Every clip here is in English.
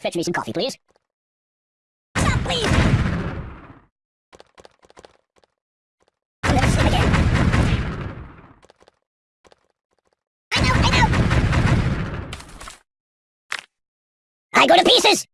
Fetch me some coffee, please. Stop, please! I go to pieces!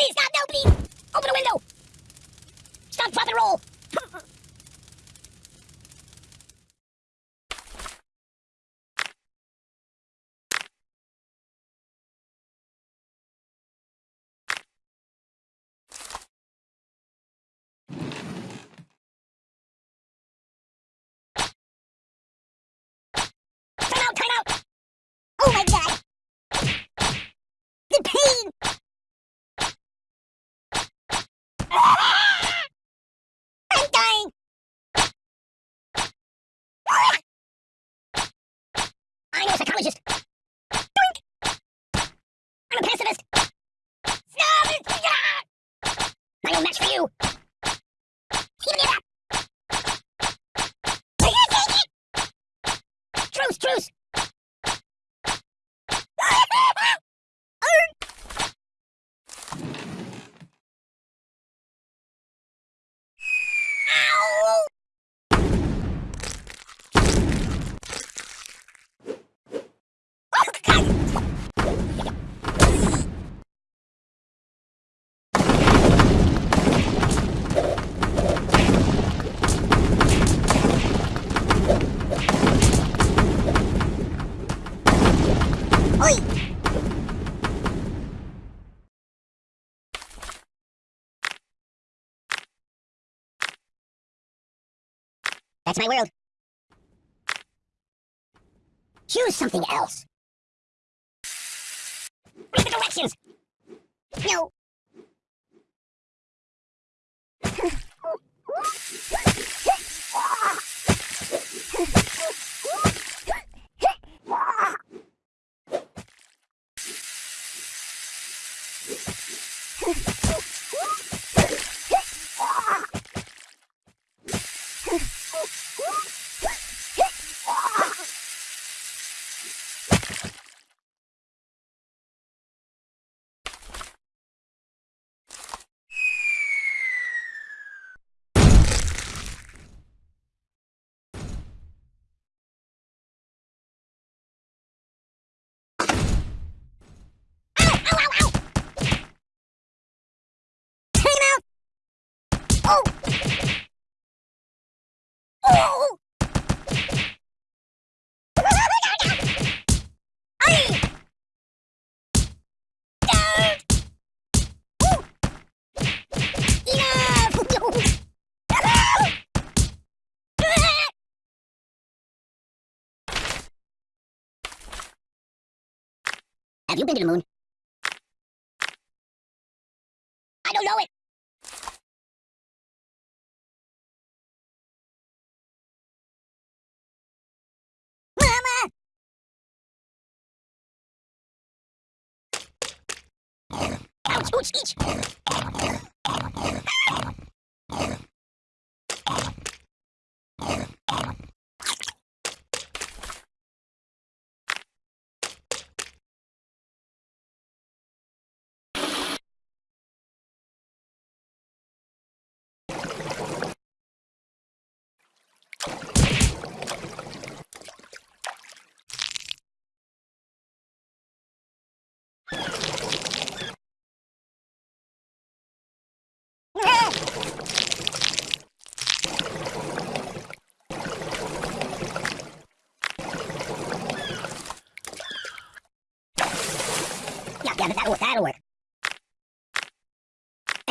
Please, God, no, please! Open the window! Stop, drop, and roll! That's my world. Choose something else. Read the directions! No. Have you been to the moon? Пусть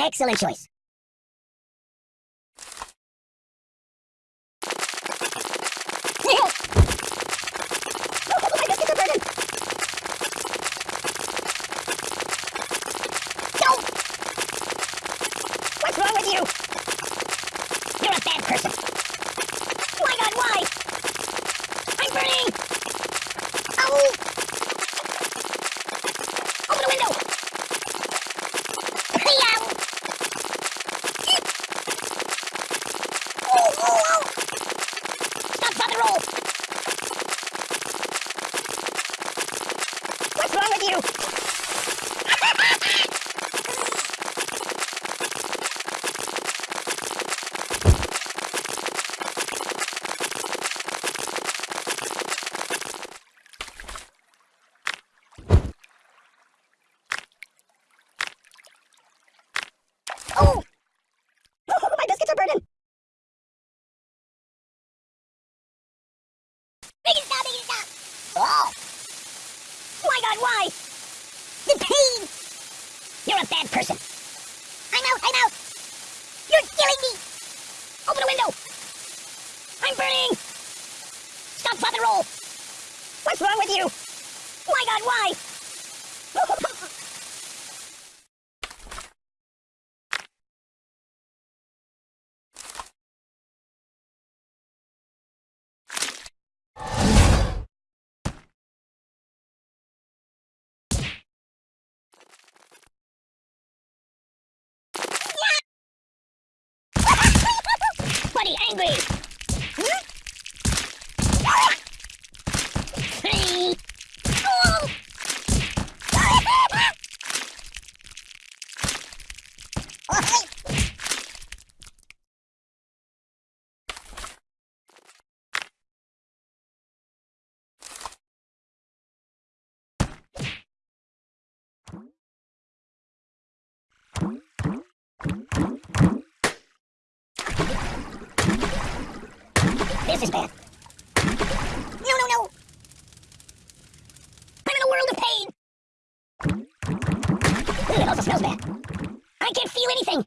Excellent choice. angry. this is bad. No, no, no! I'm in a world of pain! Ooh, it also smells bad. I can't feel anything!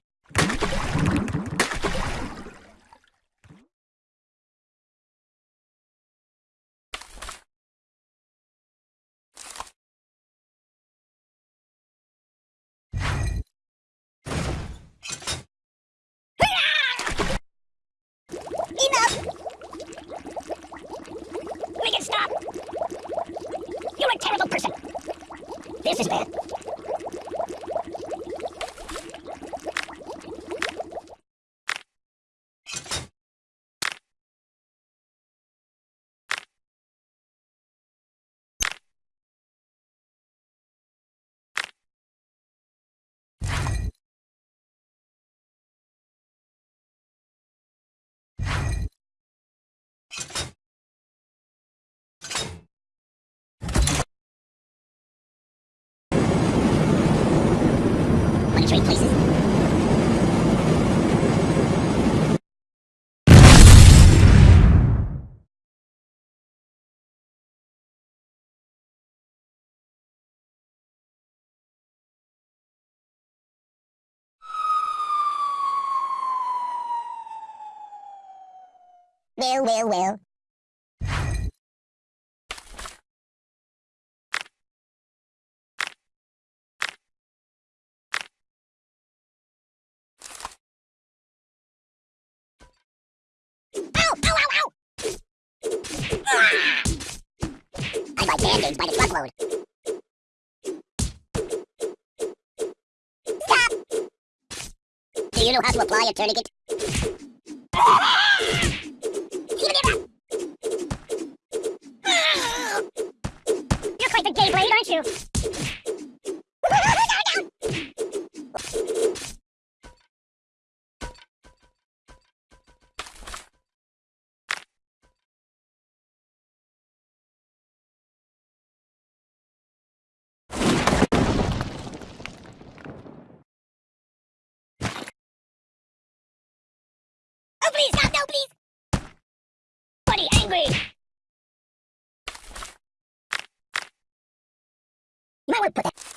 trade places. Well, well, well. I buy band-aids by the truckload. Stop! Do you know how to apply a tourniquet? please! God, no, please! Buddy, angry! You might want to put that...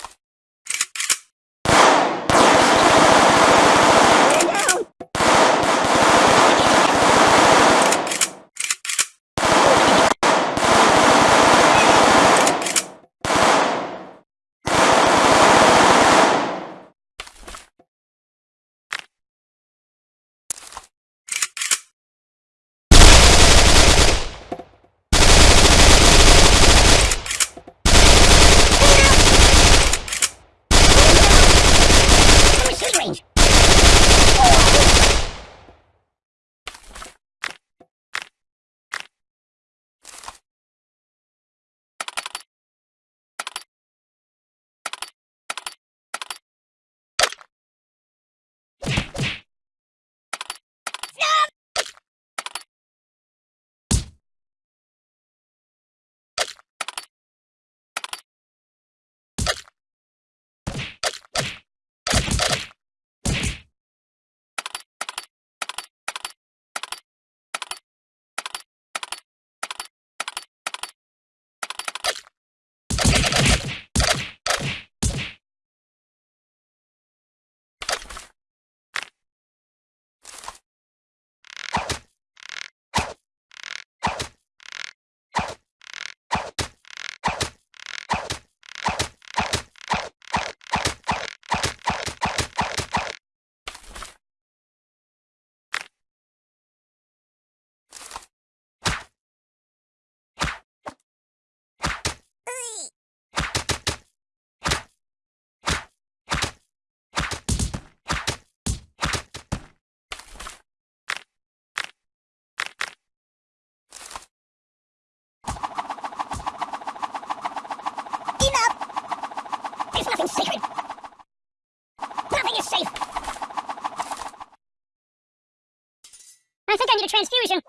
I think I need a transfusion.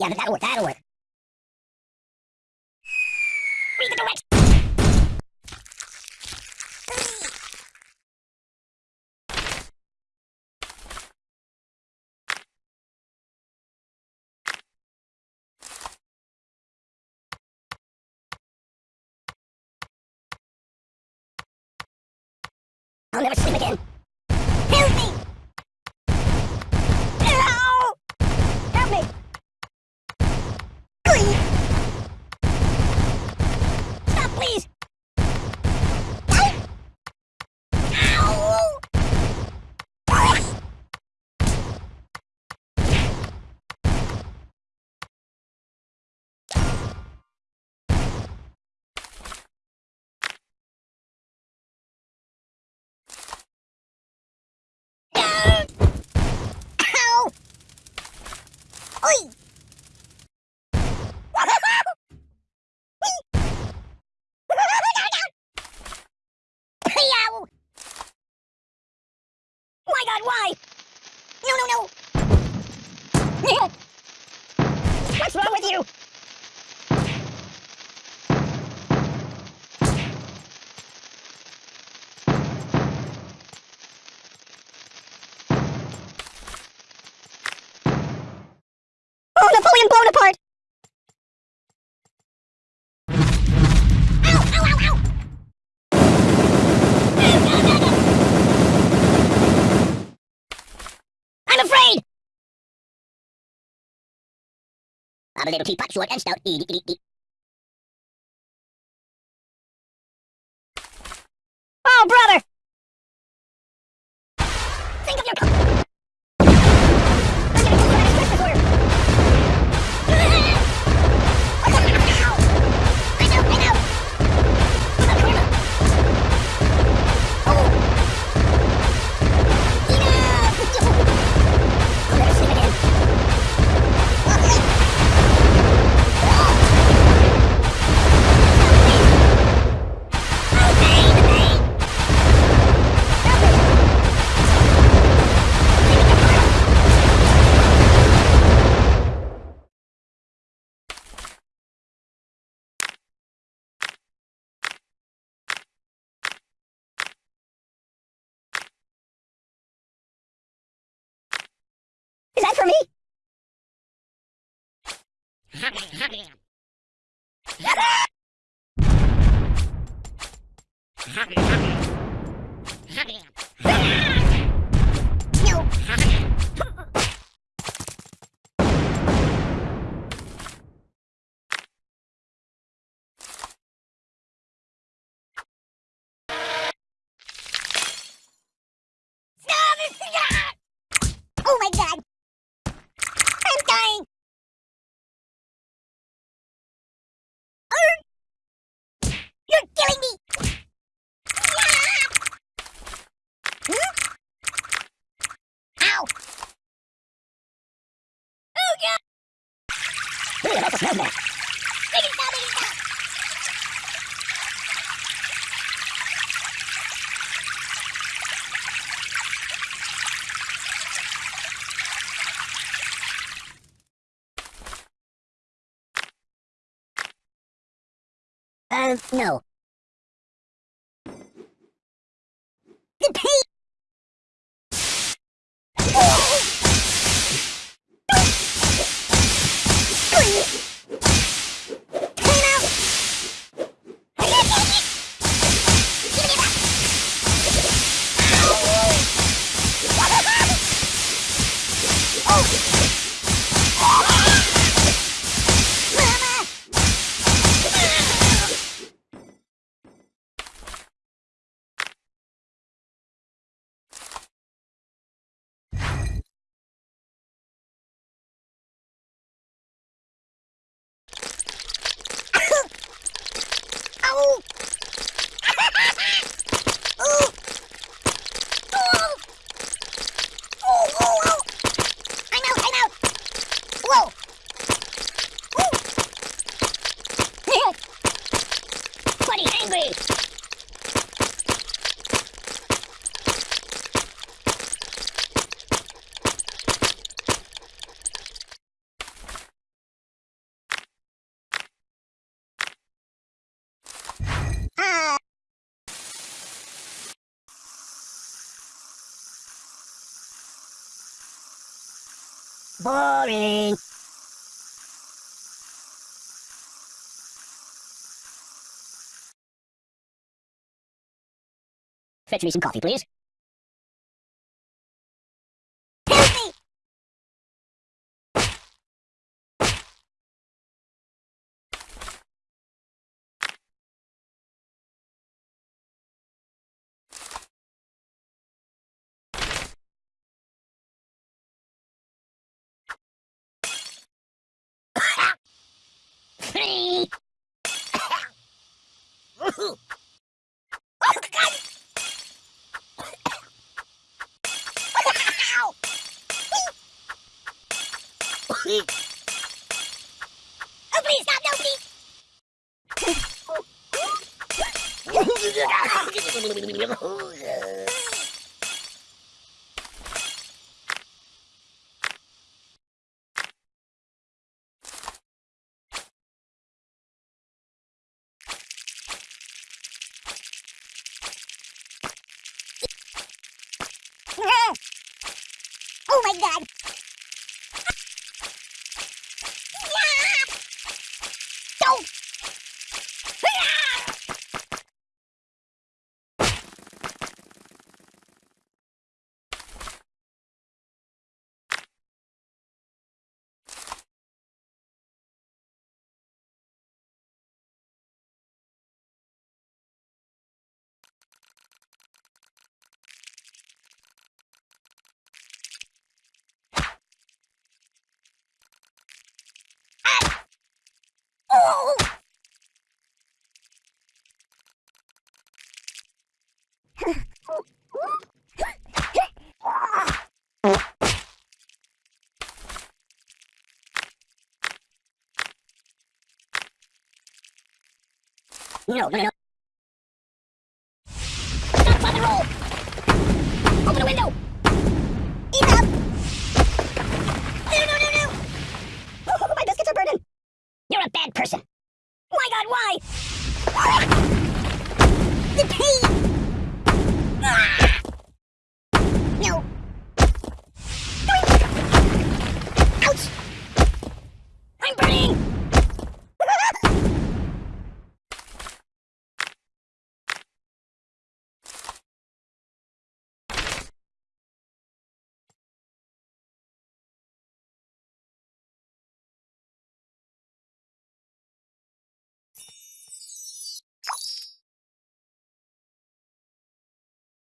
yeah, that'll work, that'll work. wife! I'm a little teapot, short and stout. Eat, eat, eat, oh, brother! Is that for me? Um, no. Please! Boring. Fetch me some coffee, please. No, no, no.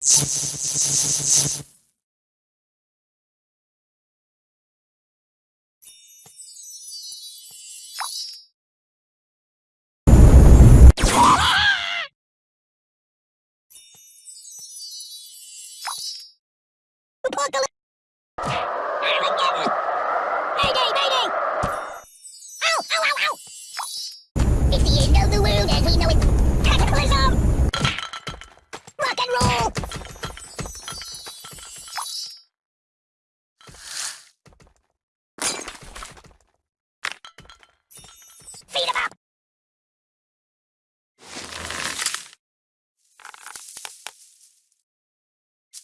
Thank you.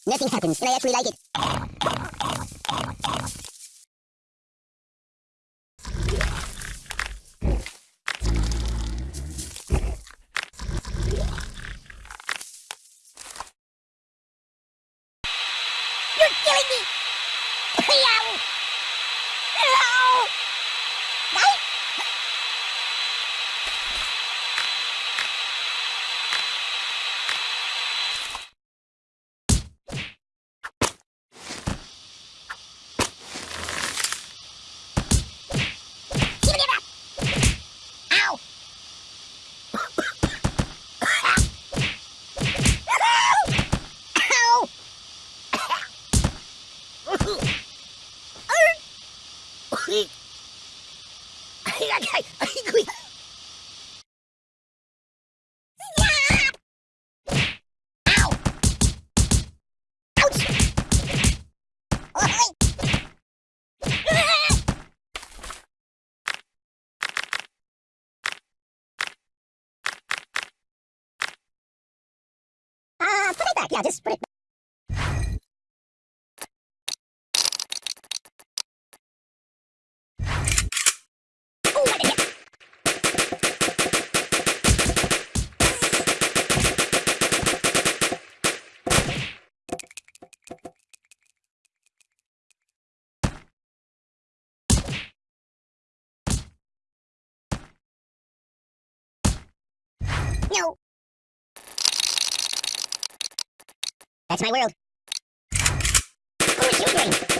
Nothing happens, and I actually like it. Yeah, just put it That's my world. What were you doing?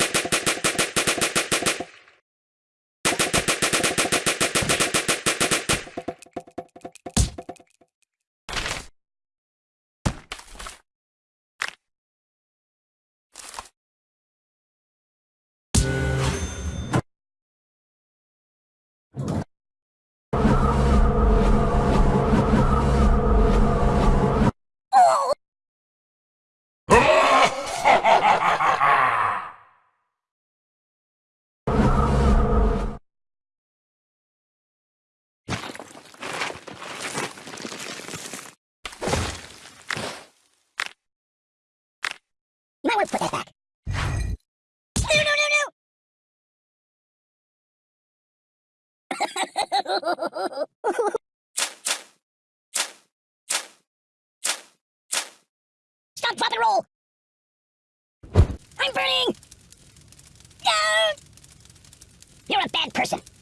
bad person.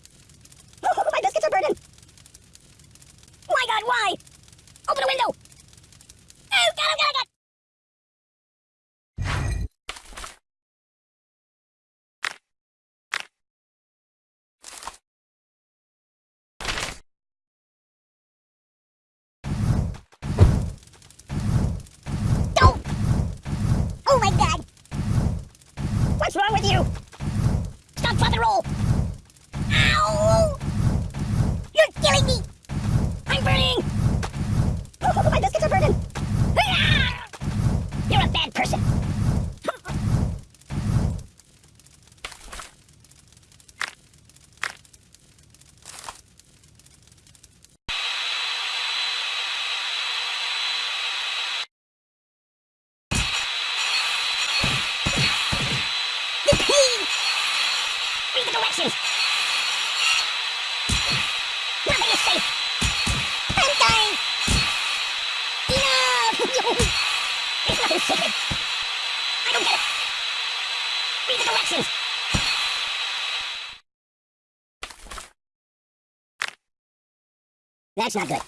That's not good.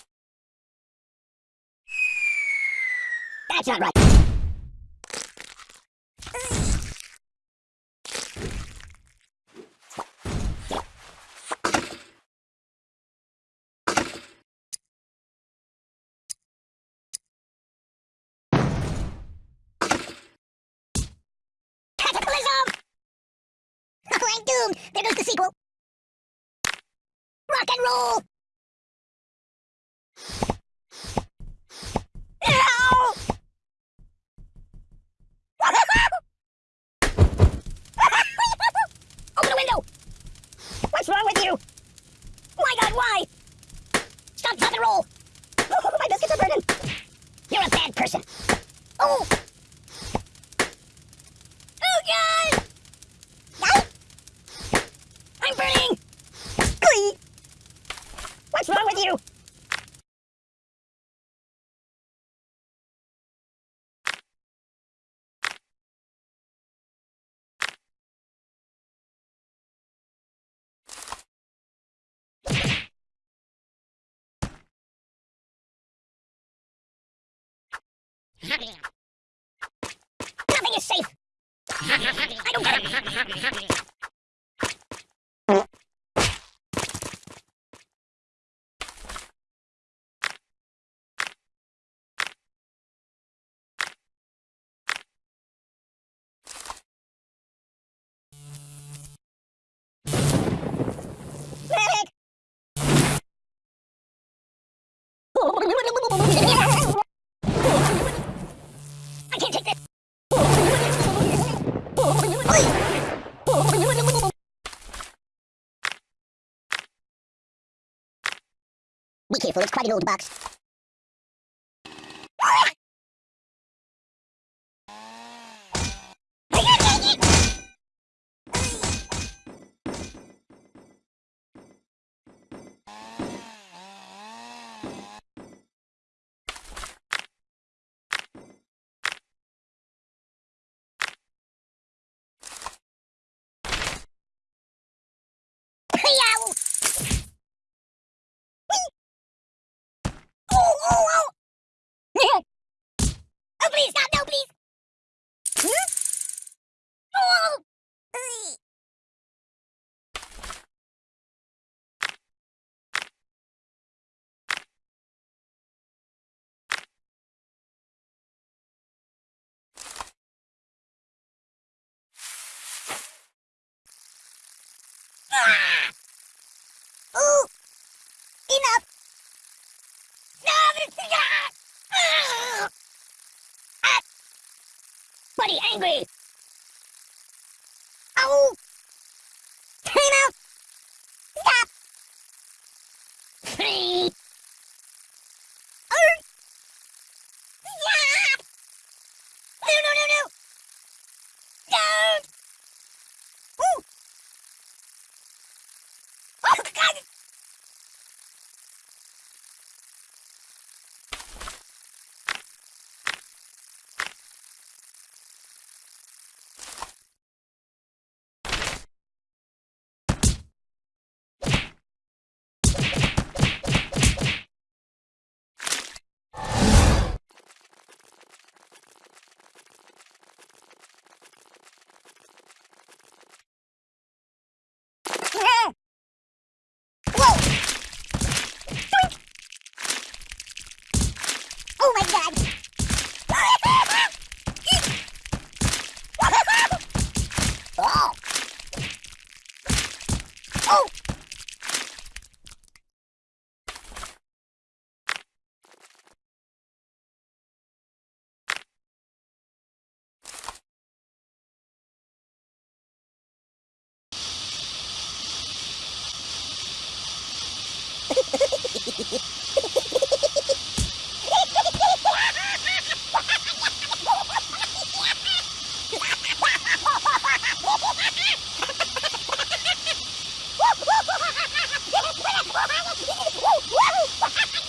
That's not right. I don't get it. Be careful! It's quite an old box. Yeah. Ha ha ha!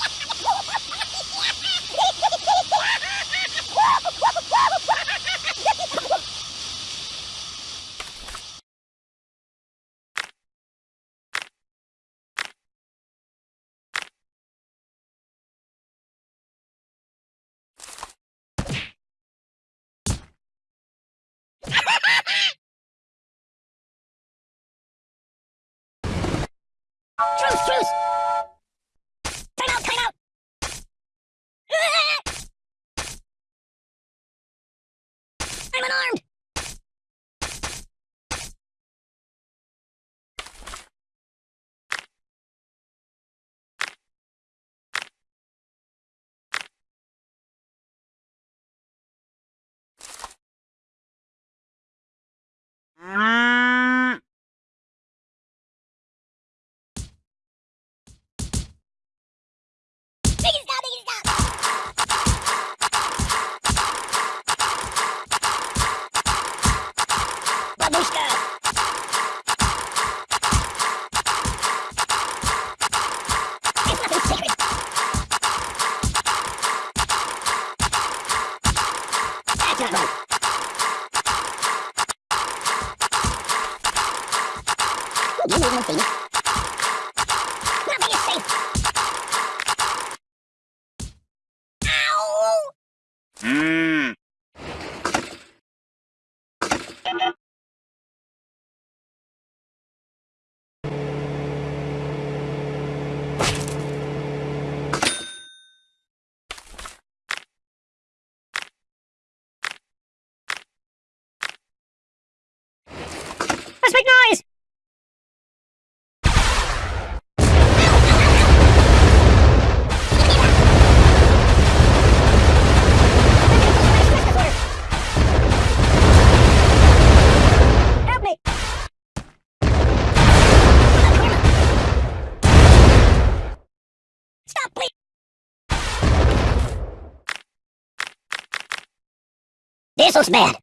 This looks bad.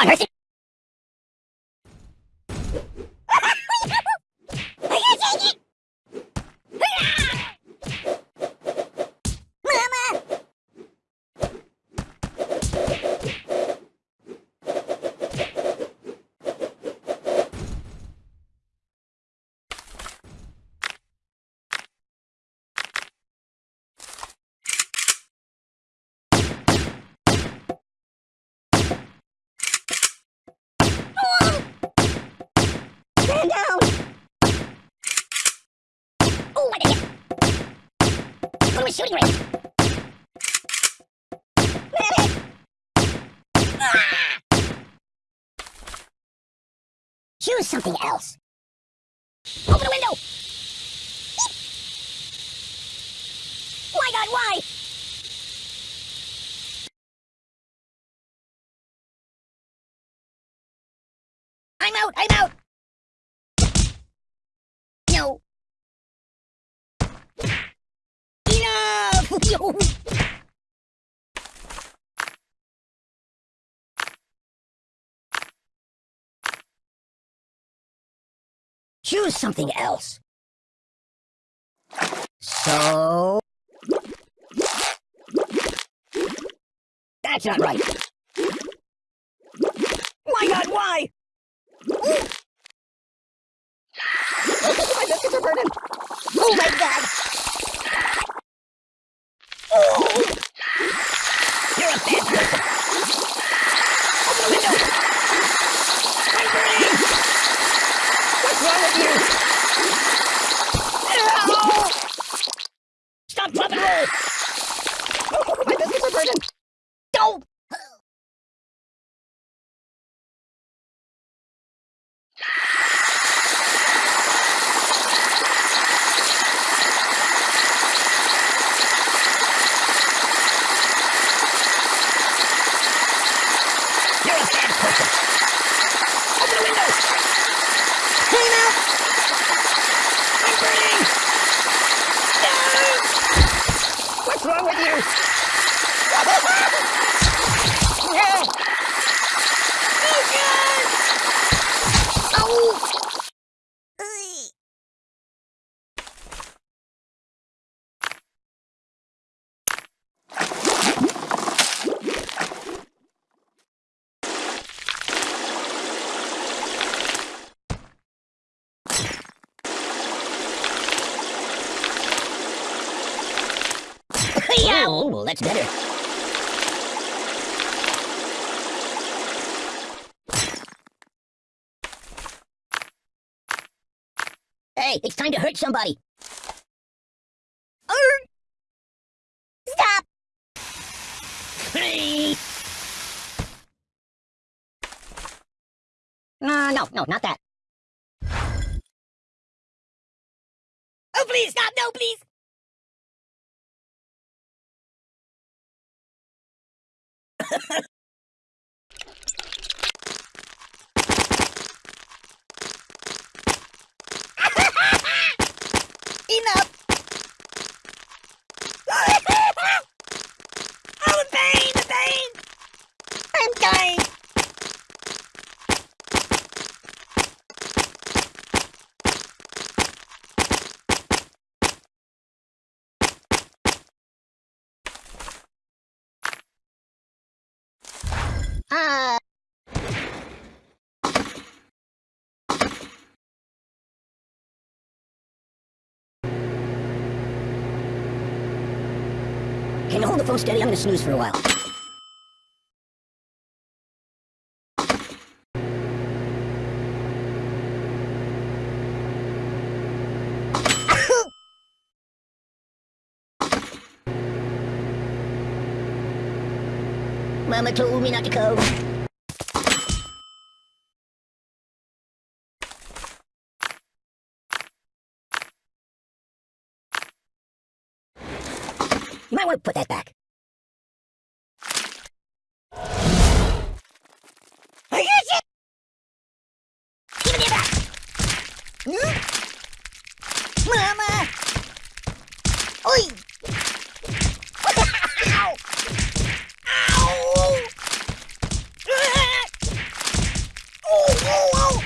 On earth? I can't take it! Mama! Stand down! Oh, I did it! Go to a shooting range! Medic! Ah! Choose something else. Open the window! Why God, why? I'm out, I'm out! No. Enough! Choose something else. So... That's not right. My god, why? Ooh. my biscuits are burning. Oh my god. Oh. You're a bad person. Open the window. I'm burning. What's wrong with you? Ow. Stop, roll. Oh, my biscuits are burning. Don't. You're a bad person. Open the window. Clean out. I'm burning. No. What's wrong with you? no. Oh, God. Oh. Ugh. yeah. Oh, well, that's better. Hey, it's time to hurt somebody. Stop. Hey. Uh, no, no, not that. Oh, please, stop, no, please. Enough! oh, the pain, the pain! I'm dying! Uh... Can you hold the phone steady? I'm gonna snooze for a while. Mama told me not to come. You might want to put that back. I got it! Give me that! Hmm? Mama! Oi! Ow! Ow! Ah! Oh, oh, oh!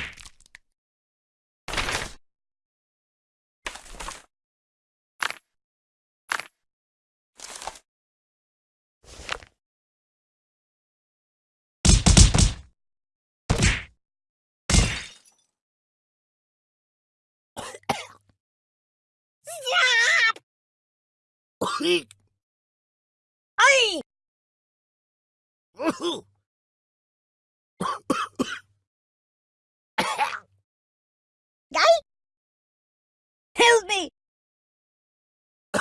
Stop! Ay! Guy? Help me!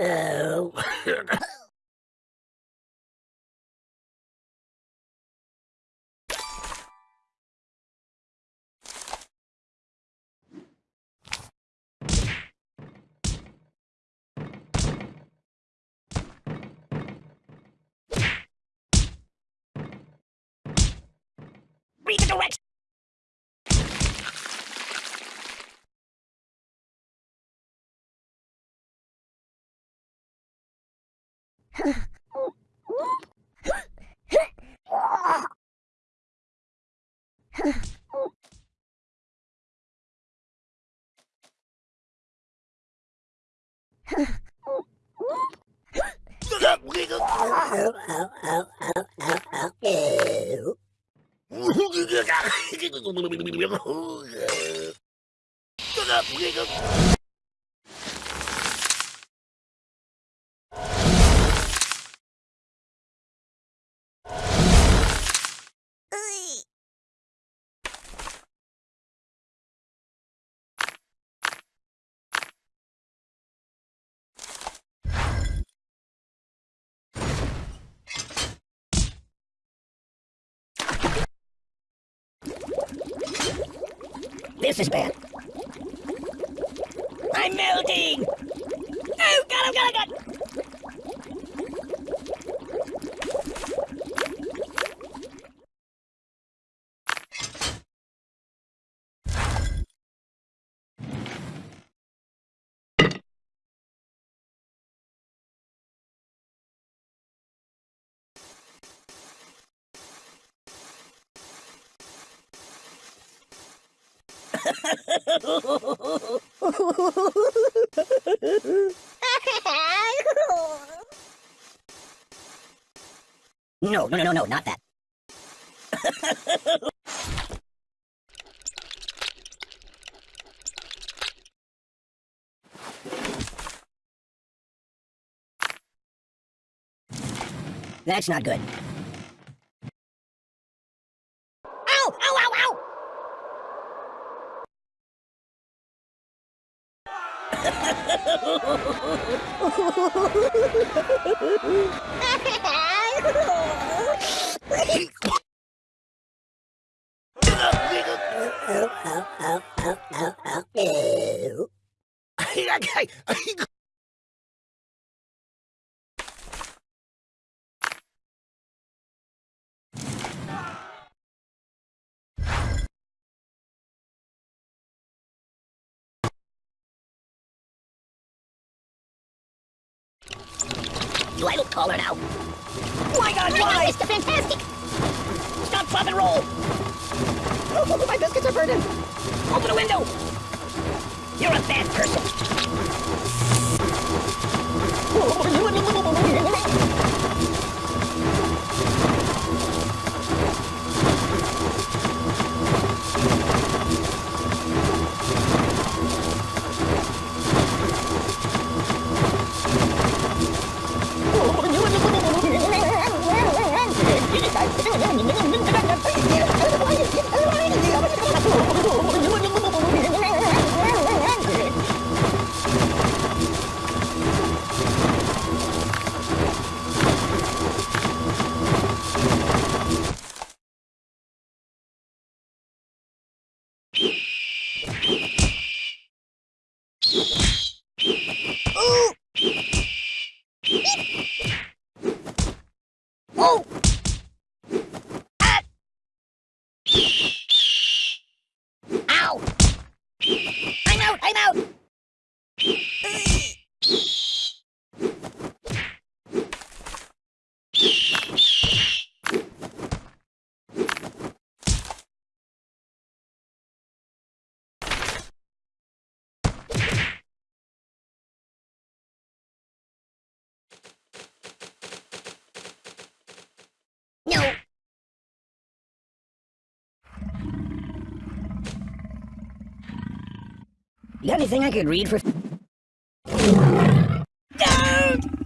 oh. me the direction! Oh, oh, oh, oh, oh, oh, oh. Shut up, nigga! This is bad. I'm melting! Oh, God, oh, God, oh, God! No, no, no, no, no, not that. That's not good. Ow! Ow, ow, ow! Do I look taller now? My God, why? Mr. Fantastic! Stop, pop, and roll! Oh, my biscuits are burning! Open the window! You're a bad person! Oh! Ah! Ow! I'm out! I'm out! No! You got anything I could read for... Don't!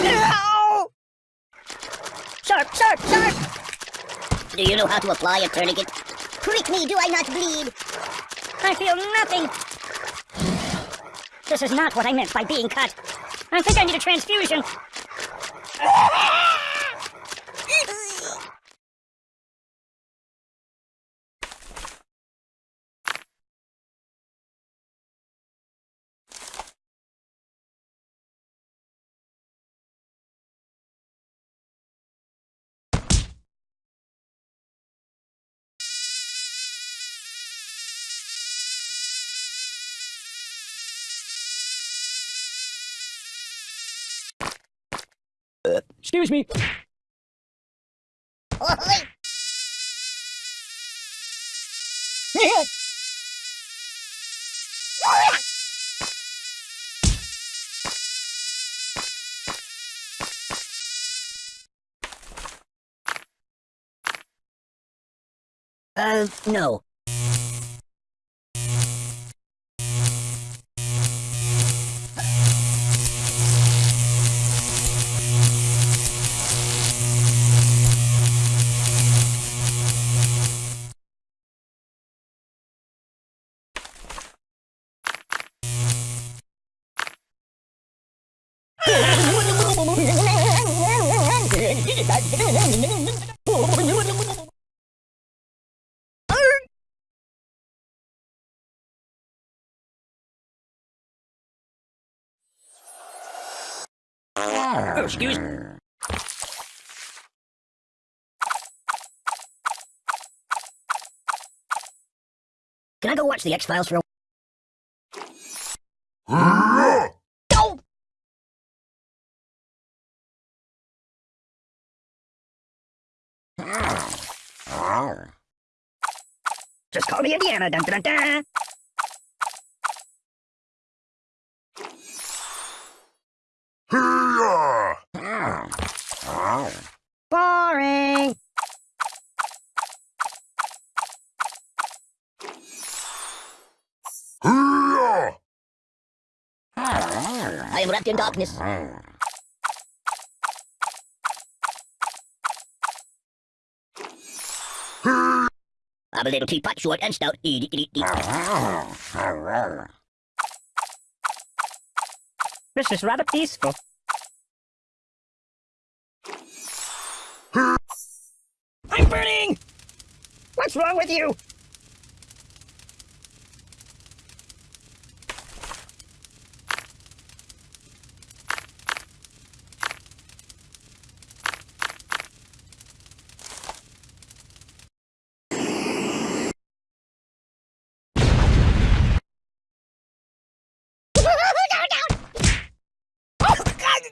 No! Sharp, sharp, sharp! Do you know how to apply a tourniquet? Me, do I not bleed? I feel nothing. This is not what I meant by being cut. I think I need a transfusion. Excuse me. Uh, no. Excuse me. Can I go watch the X-Files for a No! Just call me Indiana. Dun, dun, dun, dun. Boring. I am wrapped in darkness. I'm a little teapot, short and stout. Eat, eat, eat, eat. This is rather peaceful. I'm burning! What's wrong with you? Oh, God!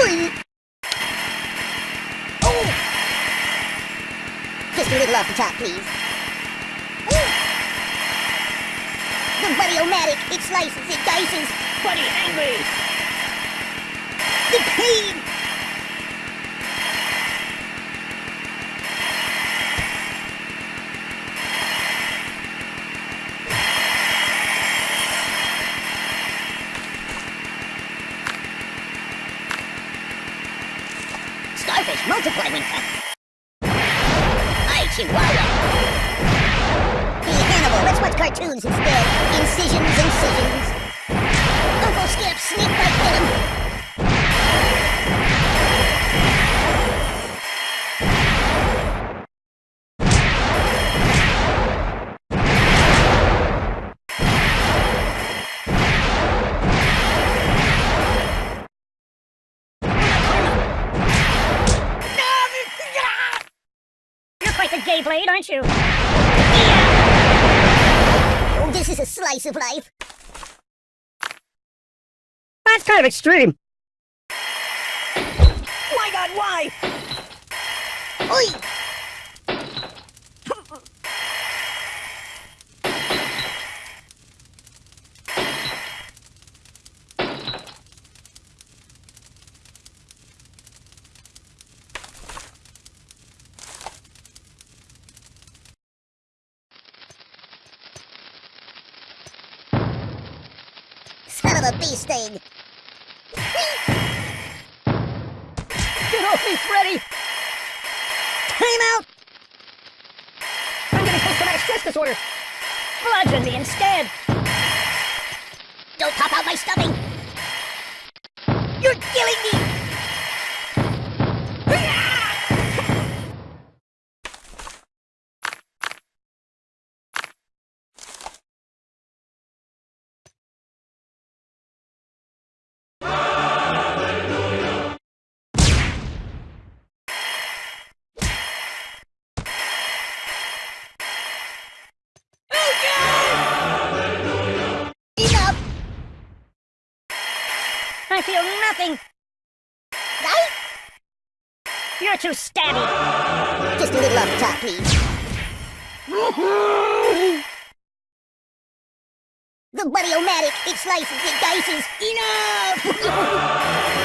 Oi! Oh! Just a little off the top, please. The Buddy-O-Matic, it slices, it dices. Buddy angry! The pain! Blade, aren't you? Oh, this is a slice of life. That's kind of extreme. My god, why? Oi! Of a bee sting! Get off me, Freddy! Time out! I'm gonna post-traumatic stress disorder! Bludgeon me instead! Don't pop out my stuffing! You're killing me! started. Just a little off top, please. the buddy-o-matic, it slices, it dices. Enough!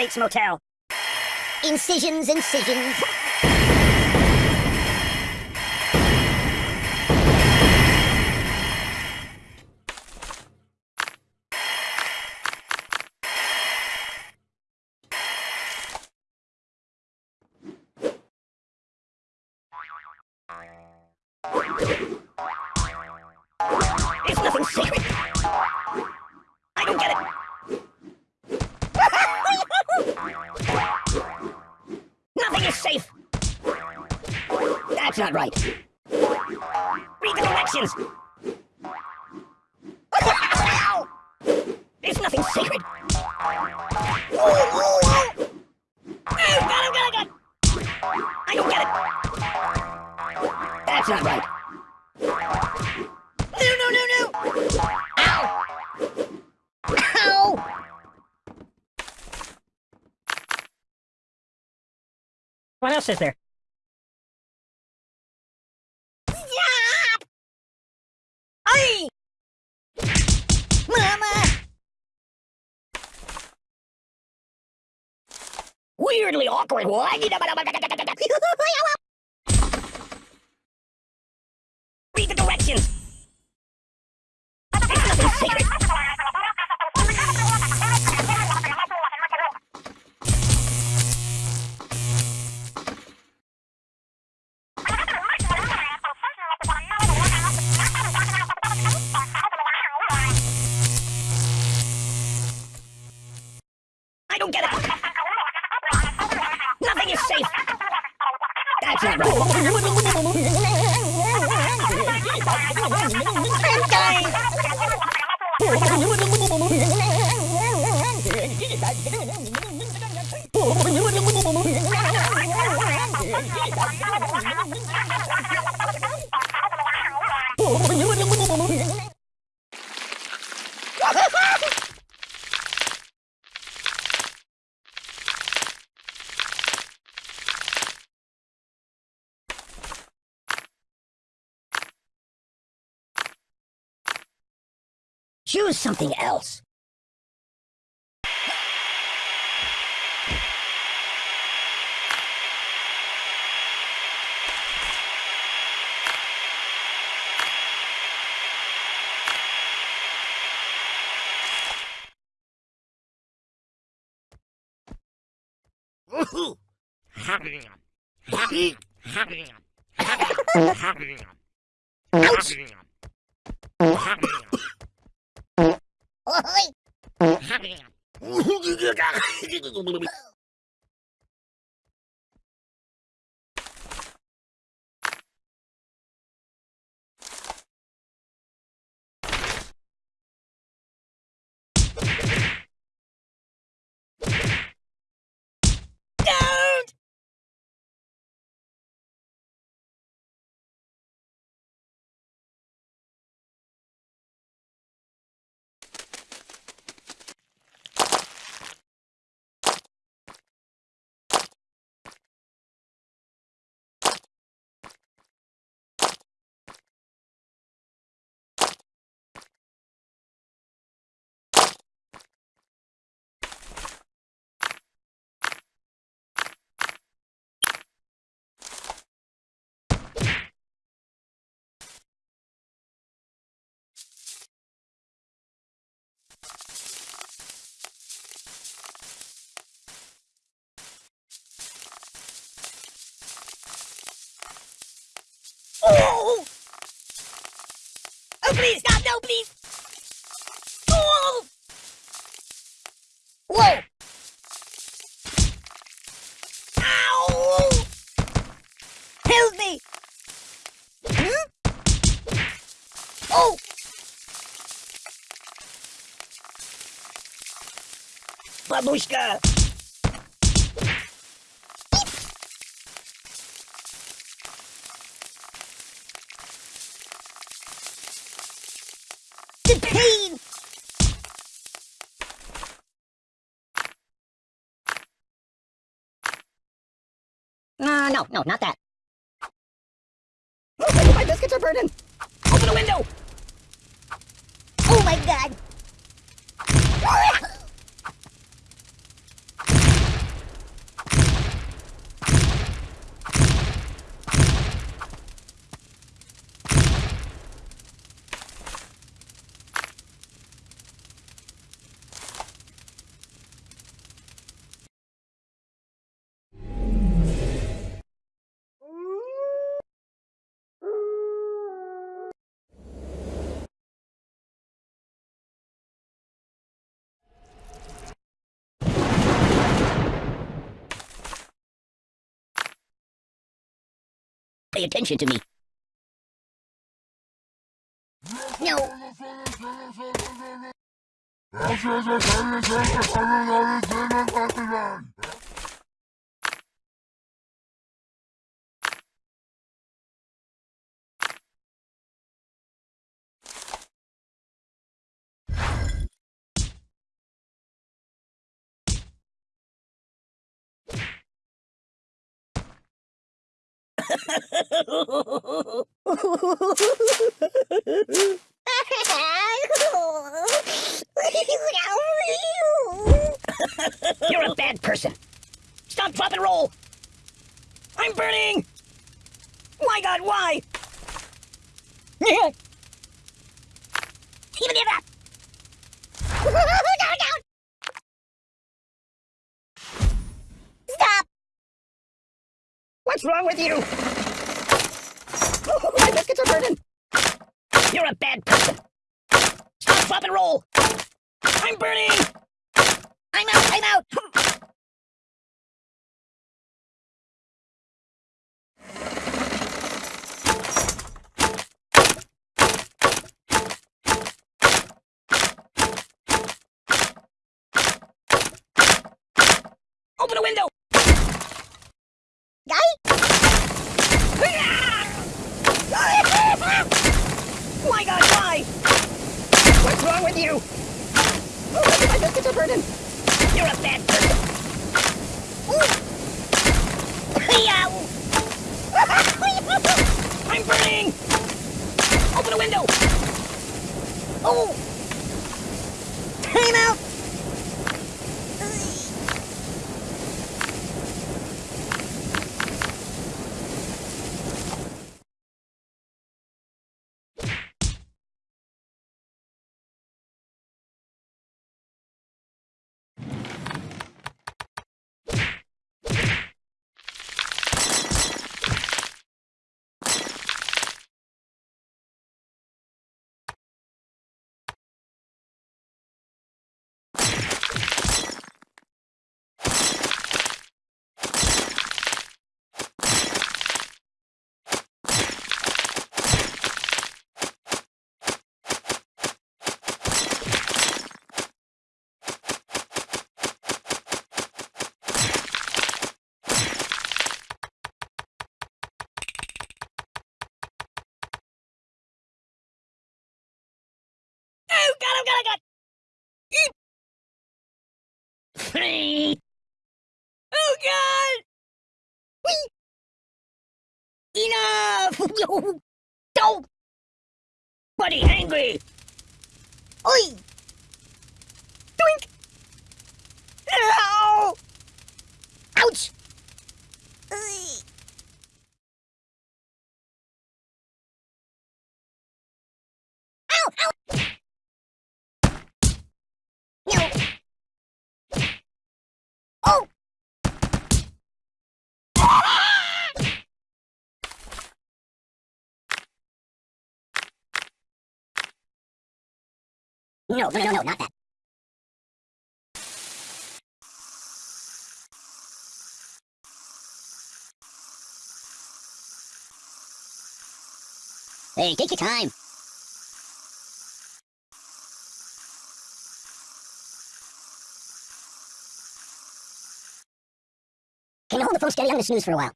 Beach Motel. Incisions, incisions. is there? Hey! Mama! Weirdly awkward. Choose something else. Ouch! โอ้ย Oh! Oh, please, God, no, please! Oh! Whoa! Ow! Help me! Hmm? Oh! Babushka! Pay attention to me. No! You're a bad person. Stop, drop, and roll. I'm burning. My God, why? Even give up! What's wrong with you? Oh, my biscuits are burning. You're a bad person. Stop, drop, and roll. I'm burning. I'm out! I'm out! Open a window. Guy? Why? What's wrong with you? My biscuits are burning. You're a bad person. I'm burning. Open a window. Oh! Time out! Oh, God, oh, God, oh, God. Eep. oh, God. Enough. Yo! Don't! Buddy, angry. Oi! Doink. Ow. Ouch! Ugh. No, no, no, no, not that. Hey, take your time. Can you hold the phone steady? I'm gonna snooze for a while.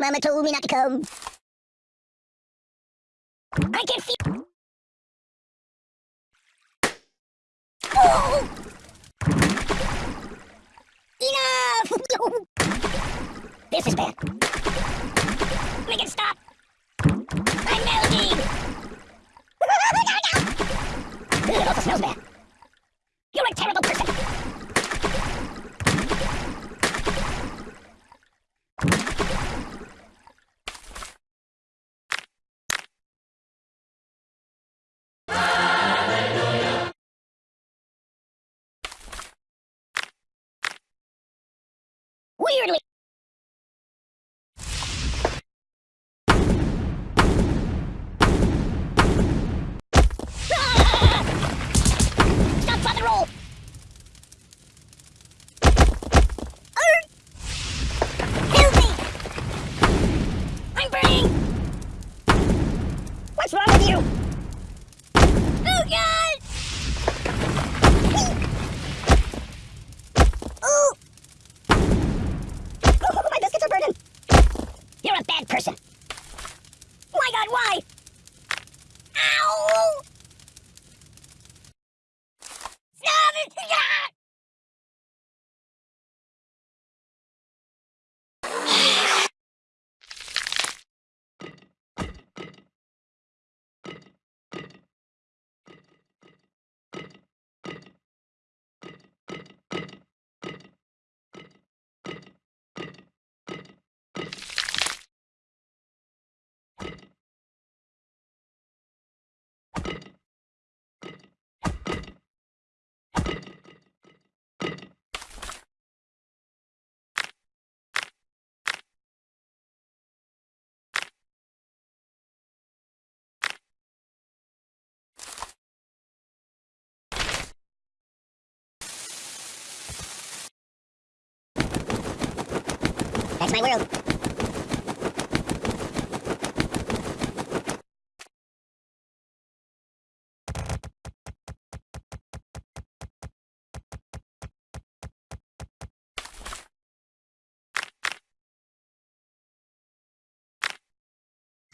Mama told me not to come. I can feel. Oh! Enough! this is bad. Make it stop! I'm melting! Oh it also smells bad. You're a terrible person! That's my world.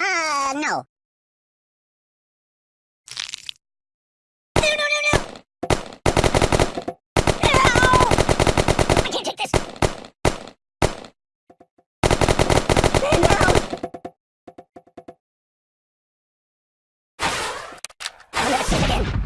Uh, no. No, no, no, no! No! I can't take this! I'll never sleep again.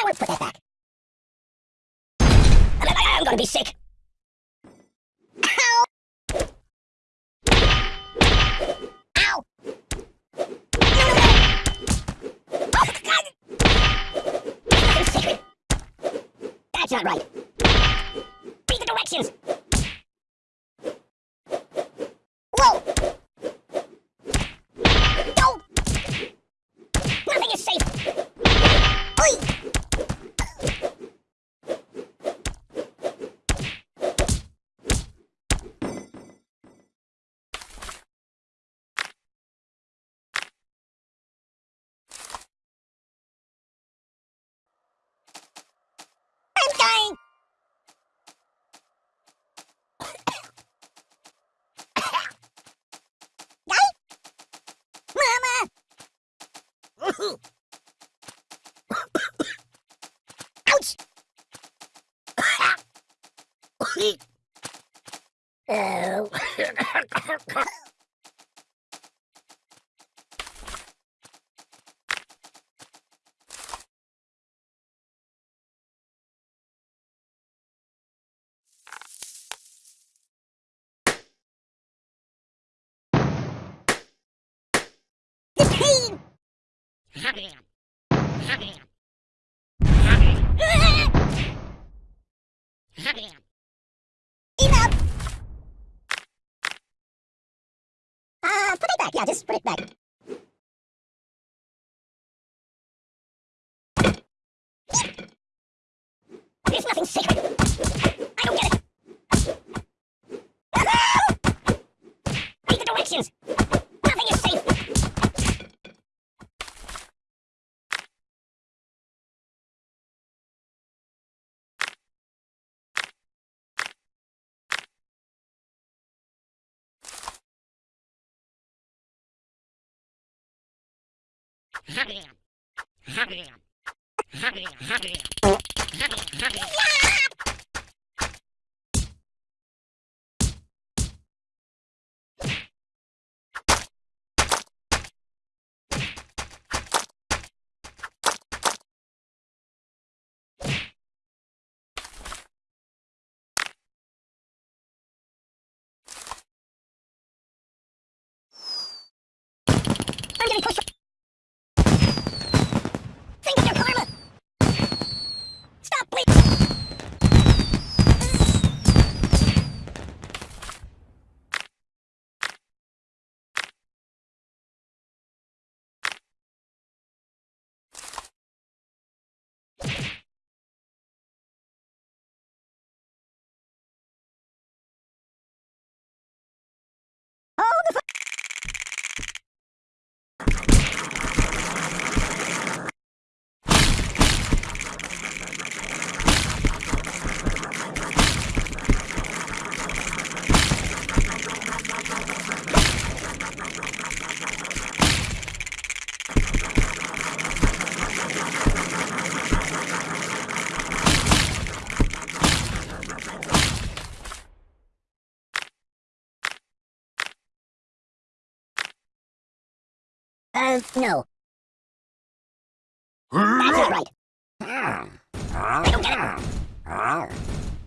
You won't put that back. I'm, I'm gonna be sick. Ow! Ow! No, no, no! Oh, God! That's not right. Read the directions. Whoa! No! Nothing is safe. Oi! I'm dying! Die? Mama! Ouch! oh. Enough! Uh, put it back. Yeah, just put it back. There's nothing sacred. I'm getting pushed. Think of your karma. Stop, please. Oh, the No. That's not right. I don't get it.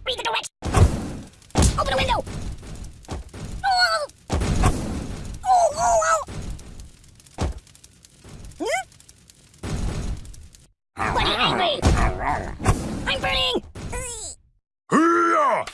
Read the directions. Open a window. Oh! Oh, oh! Hmm? What angry? I'm burning! Hee-yah!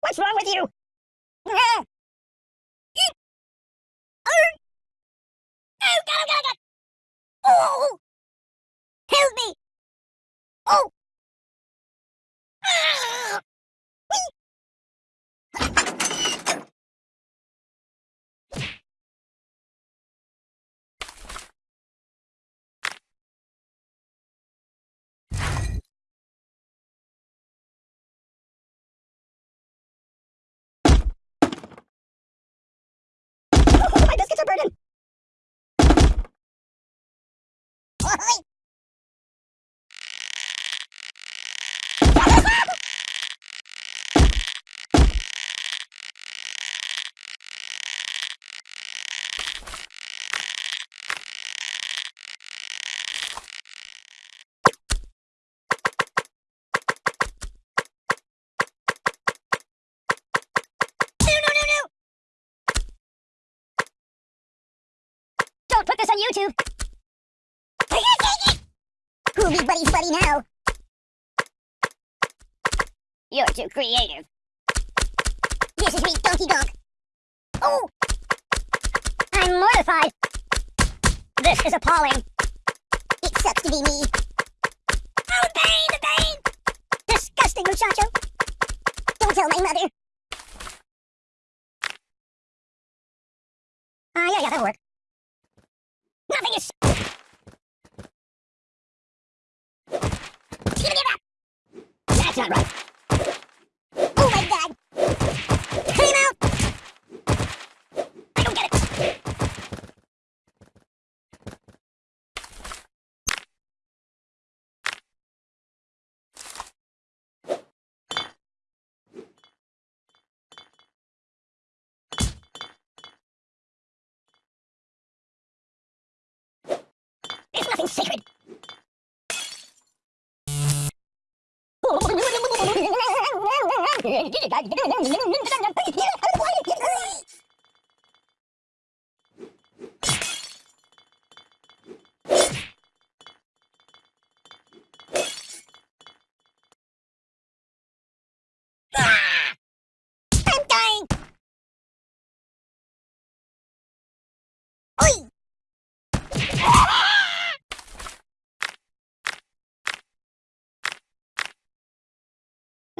What's wrong with you? Oh, God, oh, God, God. Oh! Help me! Oh! Ah! Oh, my Now? You're too creative. This is me, Donkey Donk. Oh! I'm mortified. This is appalling. It sucks to be me. Oh, the pain, the pain! Disgusting, muchacho. Don't tell my mother. Ah, yeah, yeah, that'll work. Nothing is... That's not right. Oh my god! Came out! I don't get it! There's nothing sacred! No,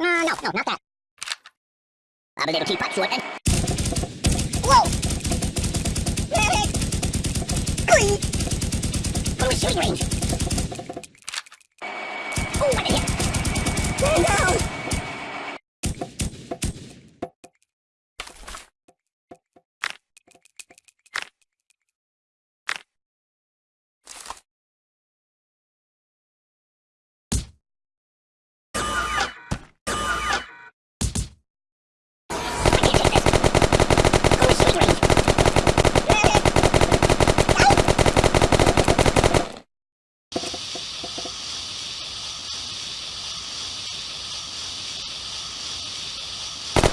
no, no, not that. I'm a little teapot short and... Whoa! Medic! Oi! Go to shooting range. Oh, what a hit. No! I can't take this. Go to shooting range.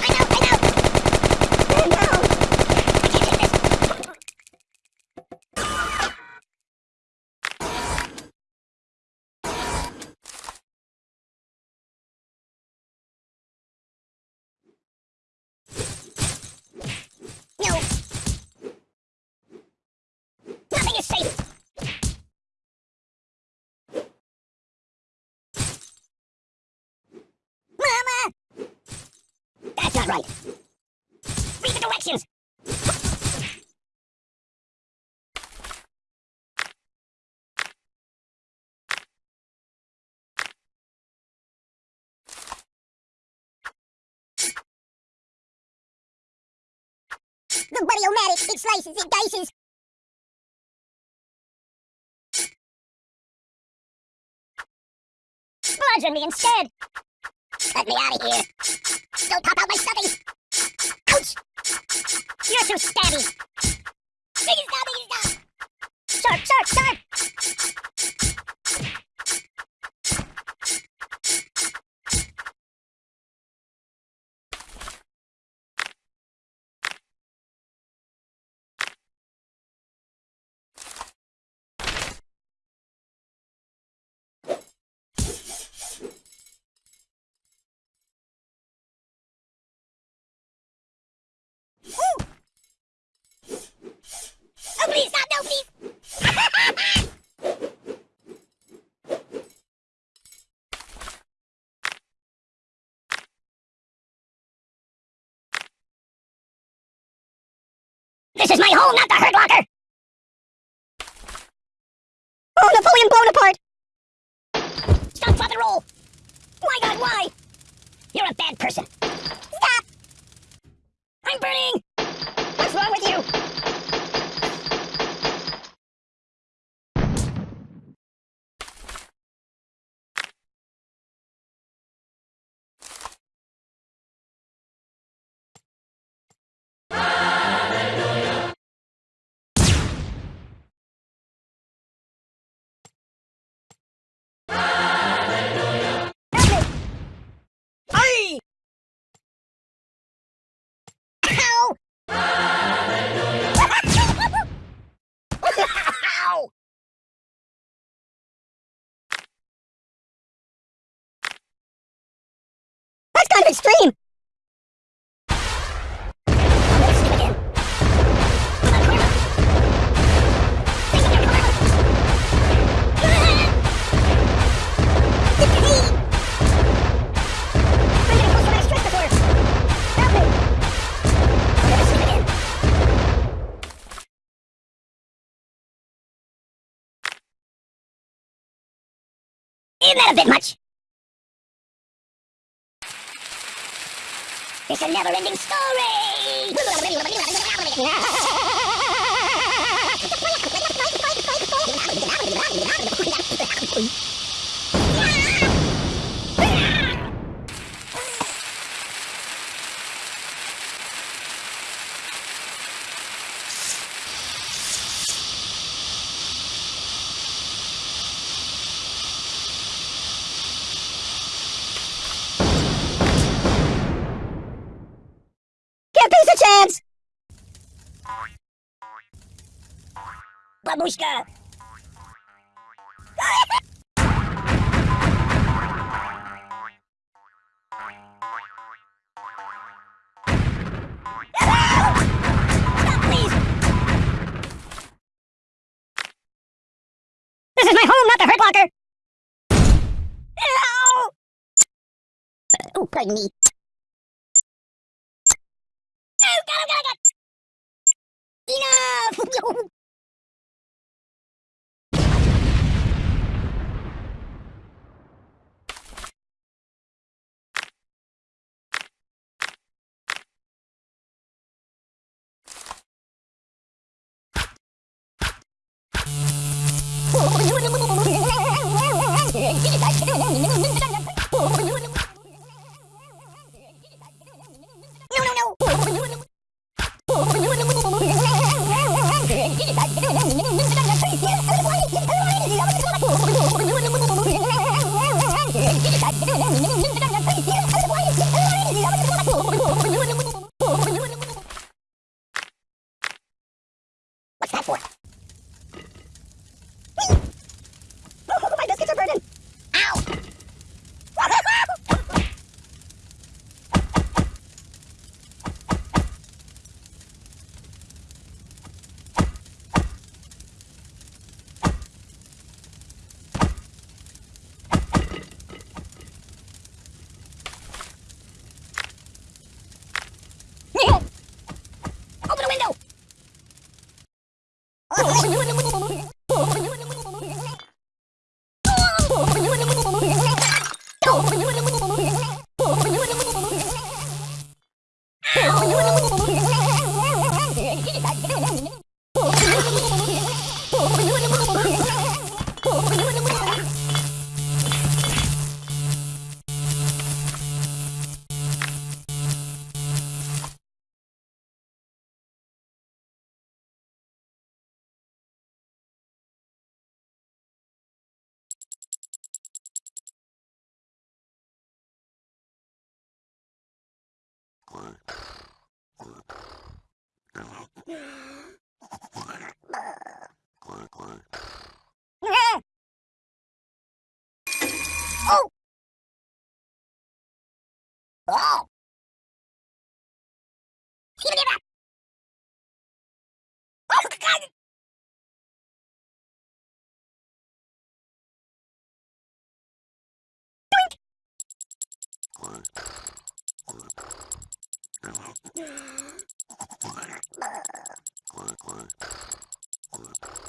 I know, I know! No! I can't take this. No! Nothing is safe. Mama! That's not right. Read the directions. The Buddy-O-Matic, it slices, it dices! Bludgeon me instead. Let me out of here! Don't pop out my stuffing! Ouch! You're too stabby. Biggie stop, biggie stop! Sharp, sharp, sharp. Oh, please stop, no, please! Home, not the hurt locker. Oh, Napoleon apart! Stop, and roll. My God, why? You're a bad person. Stop! I'm burning. What's wrong with you? Snip again. Isn't that a bit much? It's a never-ending story! This is my home, not the Hurt Locker! Ow! Oh, pardon me. Oh, God, oh, God, oh, God! Enough! Quack, quack. Quack, quack.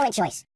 excellent choice.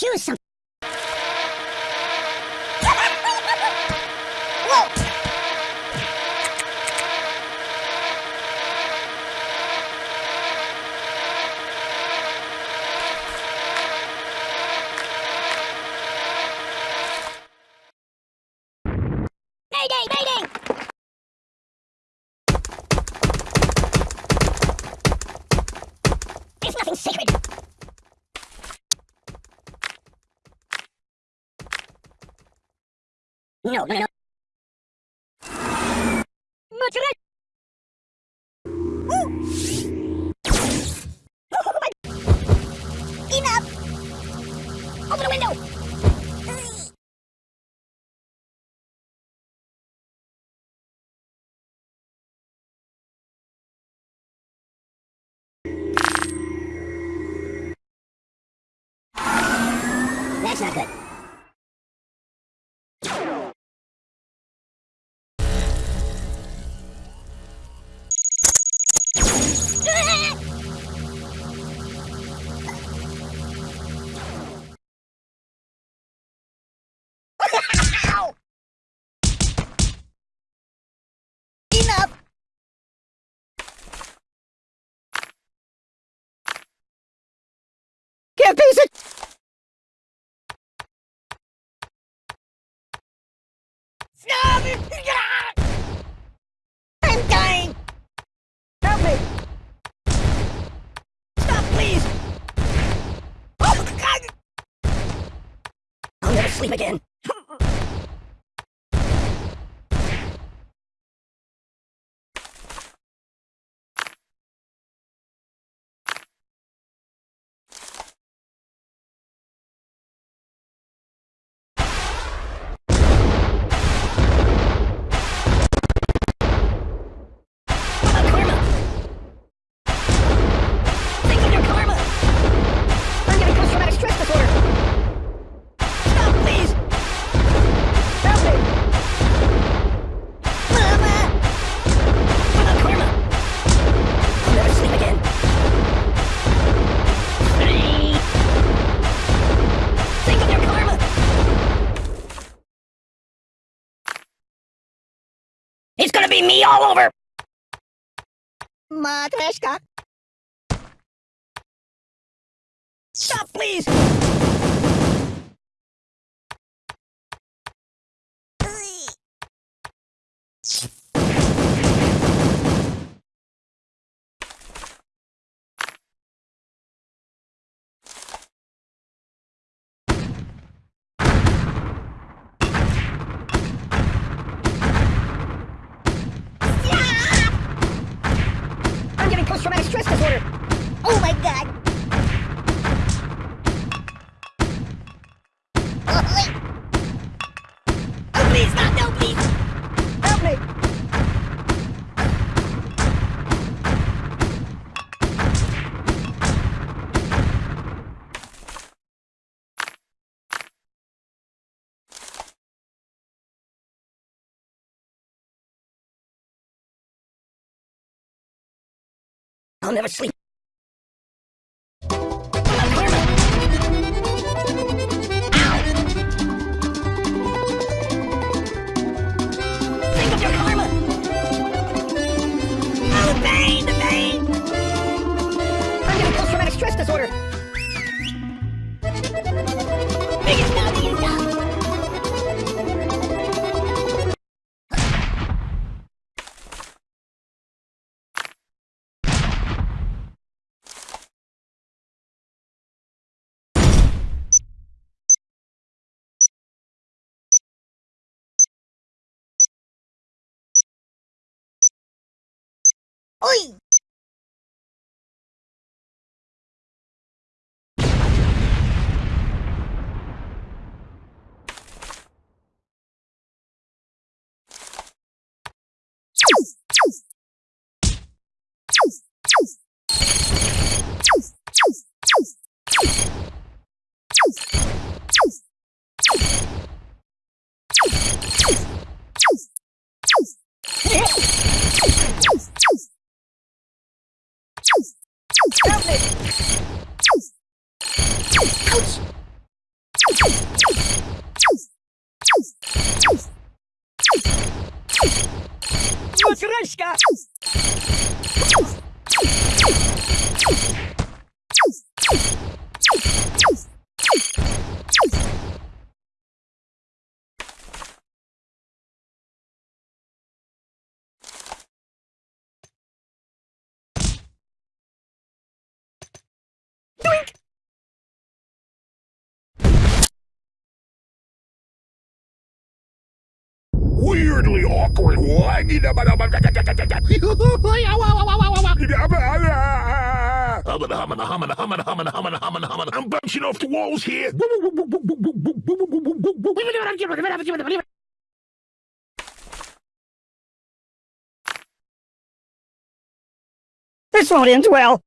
ヒロさん。No, no, no. sleep again. be me all over. Matreshka. Stop, please! I'll never sleep. おい。se. Weirdly awkward. I'm bouncing off the walls here. This won't end well.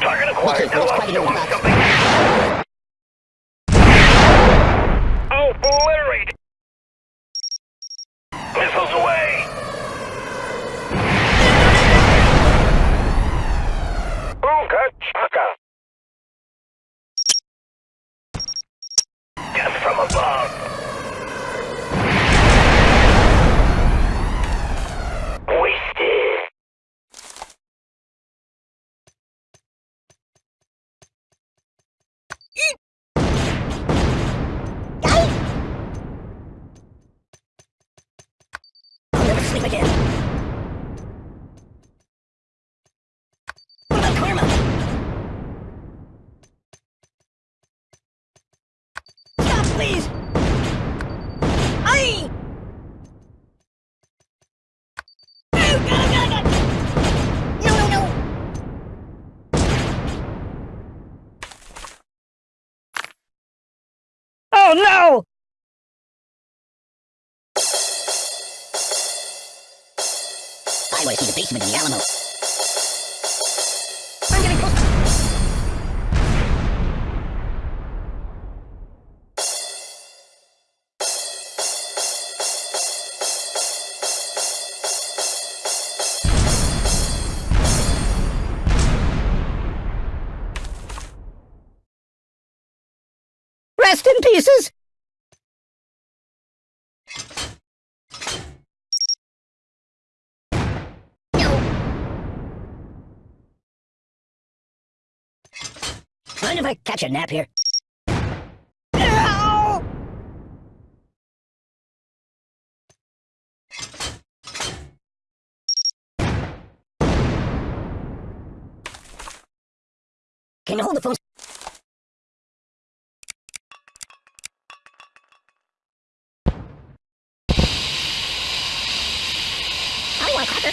Target Okay, acquired. Missiles away! Ooga chaka! Death from above! Oh, no! I want to see the basement of the Alamo. Pieces! Mind if I catch a nap here? Can you hold the phone? I want a cracker.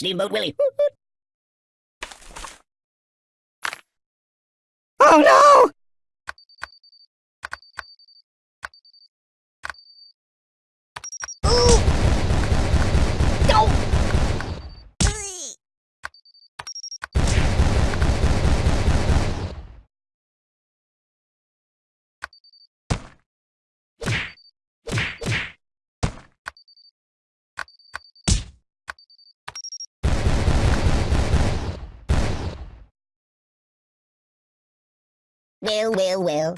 Steamboat Willie. Oh no! Well, well, well.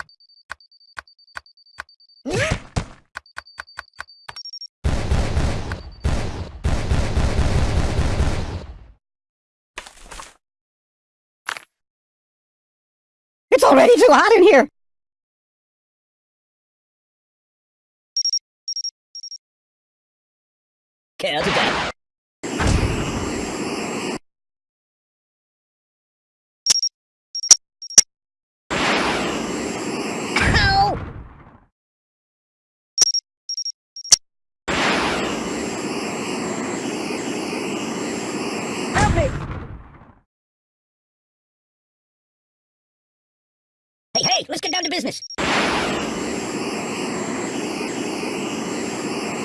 It's already too hot in here! Care to die? Ow! Help me! Hey, let's get down to business.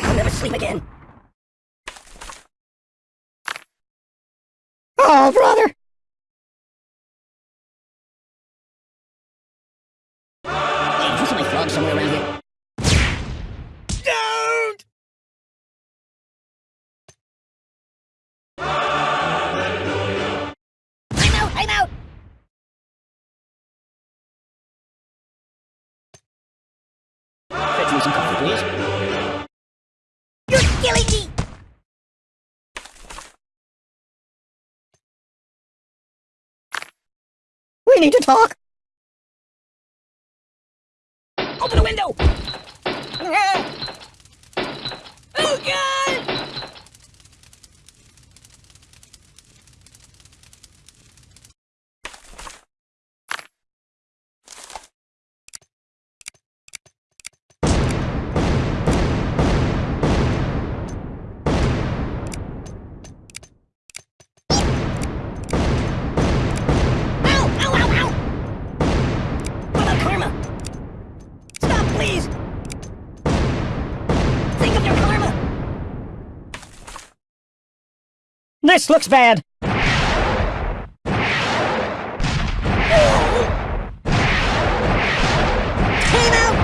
I'll never sleep again. Oh, brother! We need to talk! Open the window! Oh, God! This looks bad. Team out!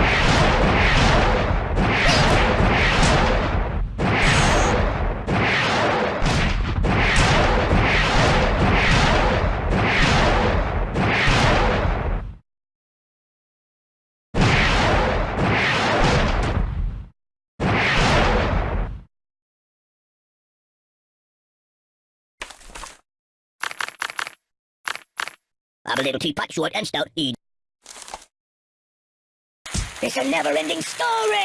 I'm a little teapot, short and stout. Eat. It's a never-ending story!